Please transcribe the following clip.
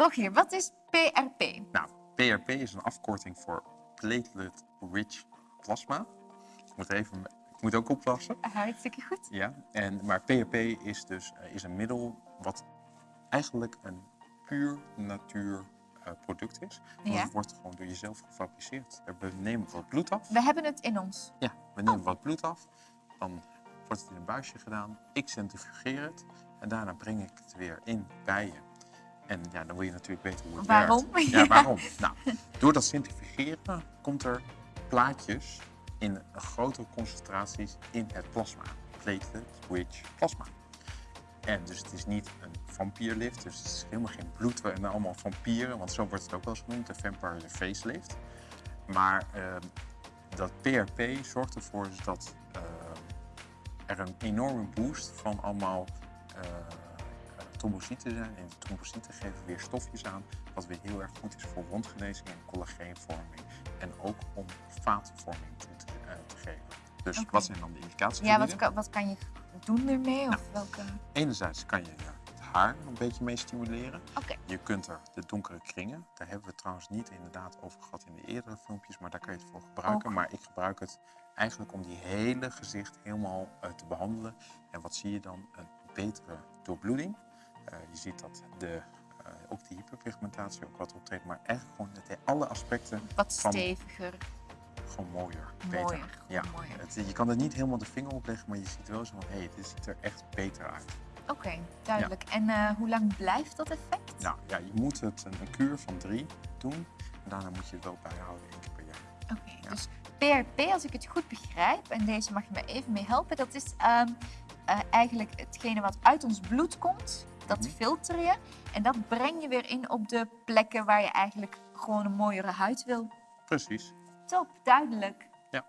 Rogier, wat is PRP? Nou, PRP is een afkorting voor Platelet Rich Plasma. Ik moet, even, ik moet ook oppassen. Hartstikke goed. Ja, en, maar PRP is dus eh, is een middel wat eigenlijk een puur natuur eh, product is. Want Ja. het wordt gewoon door jezelf gefabriceerd. We nemen wat bloed af. We hebben het in ons. Ja, we nemen wat bloed af. Dan wordt het in een buisje gedaan. Ik centrifugeer het. En daarna breng ik het weer in bij je. En ja, dan wil je natuurlijk weten hoe het Waarom? werkt. Ja. Ja, waarom? Nou, door dat centrifugeren komt er plaatjes in grotere concentraties in het plasma. Platelet-rich plasma. En dus het is niet een vampierlift, dus het is helemaal geen bloed en allemaal vampieren, want zo wordt het ook wel eens genoemd, de vampire facelift. Maar ehm, dat PRP zorgt ervoor dat eh, er een enorme boost van allemaal eh, eh, trombocyten zijn. En die trombocyten geven weer stofjes aan, wat weer heel erg goed is voor wondgenezing en collageenvorming. En ook om vaatvorming toe te, eh, te geven. Dus wat zijn dan de indicaties? Ja, wat kan, wat kan je doen ermee? Of welke... Enerzijds kan je het haar een beetje mee stimuleren. Oké, Je kunt er de donkere kringen, daar hebben we het trouwens niet inderdaad over gehad in de eerdere filmpjes, maar daar kan je het voor gebruiken. Maar ik gebruik het eigenlijk om die hele gezicht helemaal eh, te behandelen. En wat zie je dan? Een betere doorbloeding. Eh, je ziet dat de, eh, ook de hyperpigmentatie ook wat optreedt, maar echt gewoon dat alle aspecten wat van- steviger. gewoon mooier, beter. Ja. mooier. Het, je kan er niet helemaal de vinger op leggen, maar je ziet wel zo van, hé, hey, dit ziet er echt beter uit. Oké, duidelijk. En eh, hoe lang blijft dat effect? Nou ja, je moet het een, een kuur van drie doen. En daarna moet je het wel bijhouden één keer per jaar. Oké, Ja. dus PRP, als ik het goed begrijp, en deze mag je me even mee helpen, dat is ehm, eh, eigenlijk hetgene wat uit ons bloed komt. Dat filter je en dat breng je weer in op de plekken waar je eigenlijk gewoon een mooiere huid wil. Precies. Top, duidelijk. Ja.